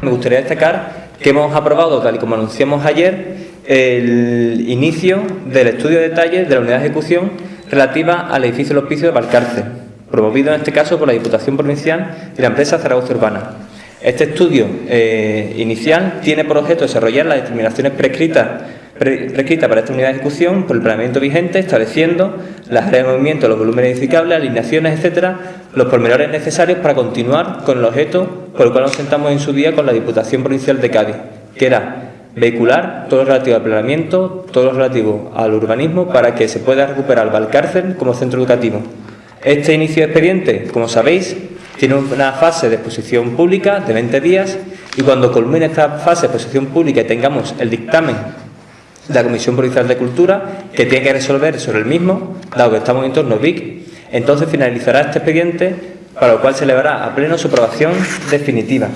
Me gustaría destacar que hemos aprobado, tal y como anunciamos ayer, el inicio del estudio de detalles de la unidad de ejecución relativa al edificio del hospicio de Valcárcel, promovido en este caso por la Diputación Provincial y la empresa Zaragoza Urbana. Este estudio eh, inicial tiene por objeto desarrollar las determinaciones prescritas prescrita para esta unidad de ejecución por el planeamiento vigente, estableciendo las áreas de movimiento, los volúmenes edificables, alineaciones, etcétera, los pormenores necesarios para continuar con el objeto por el cual nos sentamos en su día con la Diputación Provincial de Cádiz, que era vehicular todo lo relativo al planeamiento, todo lo relativo al urbanismo, para que se pueda recuperar Valcárcel como centro educativo. Este inicio de expediente, como sabéis, tiene una fase de exposición pública de 20 días y cuando culmine esta fase de exposición pública y tengamos el dictamen de la Comisión Provincial de Cultura, que tiene que resolver sobre el mismo, dado que estamos en entorno BIC, entonces finalizará este expediente, para lo cual se elevará a pleno su aprobación definitiva.